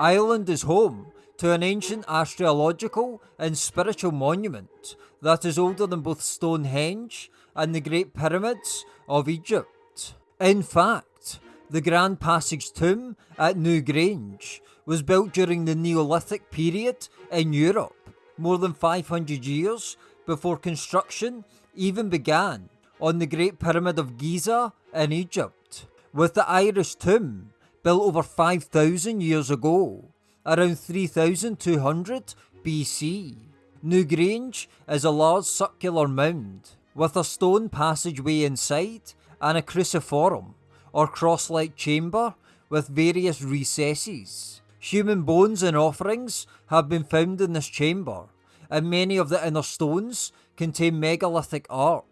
Ireland is home to an ancient astrological and spiritual monument that is older than both Stonehenge and the Great Pyramids of Egypt. In fact, the Grand Passage tomb at Newgrange was built during the Neolithic period in Europe, more than 500 years before construction even began on the Great Pyramid of Giza in Egypt, with the Irish tomb built over 5,000 years ago, around 3200 BC. Newgrange is a large circular mound with a stone passageway inside and a cruciform or cross-like chamber with various recesses. Human bones and offerings have been found in this chamber, and many of the inner stones contain megalithic art.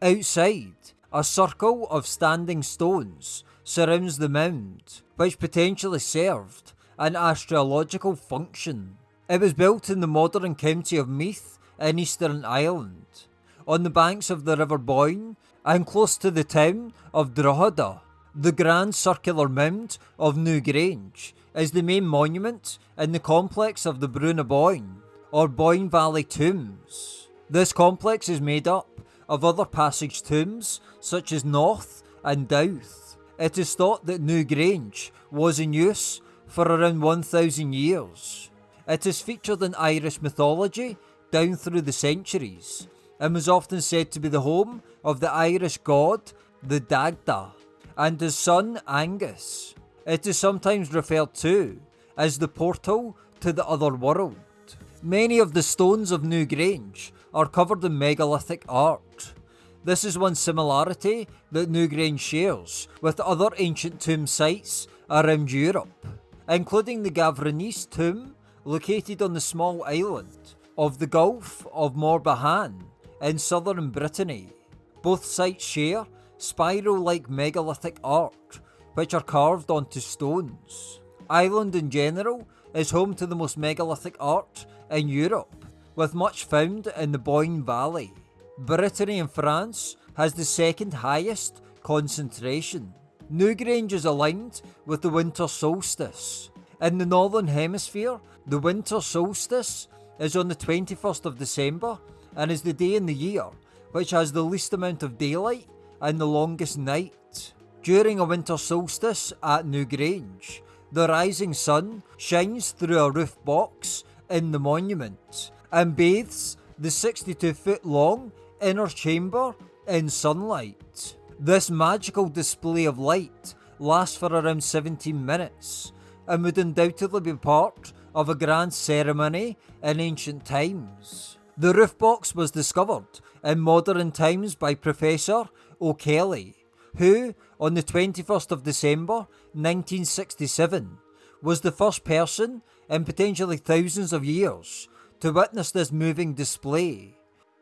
Outside, a circle of standing stones surrounds the mound, which potentially served an astrological function. It was built in the modern county of Meath in Eastern Ireland, on the banks of the River Boyne and close to the town of Drogheda. The grand circular mound of Newgrange is the main monument in the complex of the Brú na Bóinne, or Boyne Valley Tombs. This complex is made up of other passage tombs such as Knowth and Dowth. It is thought that Newgrange was in use for around 1000 years. It is featured in Irish mythology down through the centuries and was often said to be the home of the Irish god, the Dagda and his son Angus. It is sometimes referred to as the portal to the other world. Many of the stones of Newgrange are covered in megalithic art. This is one similarity that Newgrange shares with other ancient tomb sites around Europe, including the Gavrinis tomb located on the small island of the Gulf of Morbihan in southern Brittany. Both sites share spiral-like megalithic art, which are carved onto stones. Ireland in general is home to the most megalithic art in Europe, with much found in the Boyne Valley. Brittany in France has the second highest concentration. Newgrange is aligned with the winter solstice. In the northern hemisphere, the winter solstice is on the 21st of December and is the day in the year which has the least amount of daylight and the longest night. During a winter solstice at Newgrange, the rising sun shines through a roof box in the monument and bathes the 62 foot long inner chamber in sunlight. This magical display of light lasts for around 17 minutes and would undoubtedly be part of a grand ceremony in ancient times. The roof box was discovered in modern times by Professor O'Kelly, who, on the 21st of December 1967, was the first person in potentially thousands of years to witness this moving display.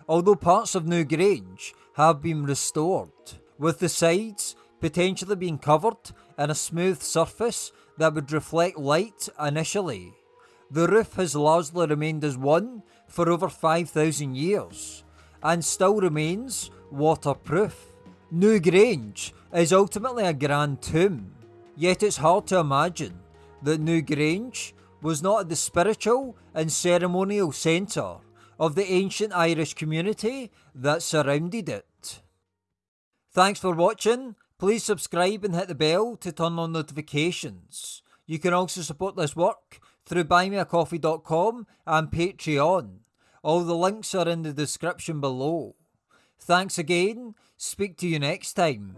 Although parts of Newgrange have been restored, with the sides potentially being covered in a smooth surface that would reflect light initially. The roof has largely remained as one for over 5,000 years and still remains waterproof. Newgrange is ultimately a grand tomb, yet it's hard to imagine that Newgrange was not the spiritual and ceremonial centre of the ancient Irish community that surrounded it. Thanks for watching. Please subscribe and hit the bell to turn on notifications. You can also support this work through buymeacoffee.com and Patreon. All the links are in the description below. Thanks again, speak to you next time.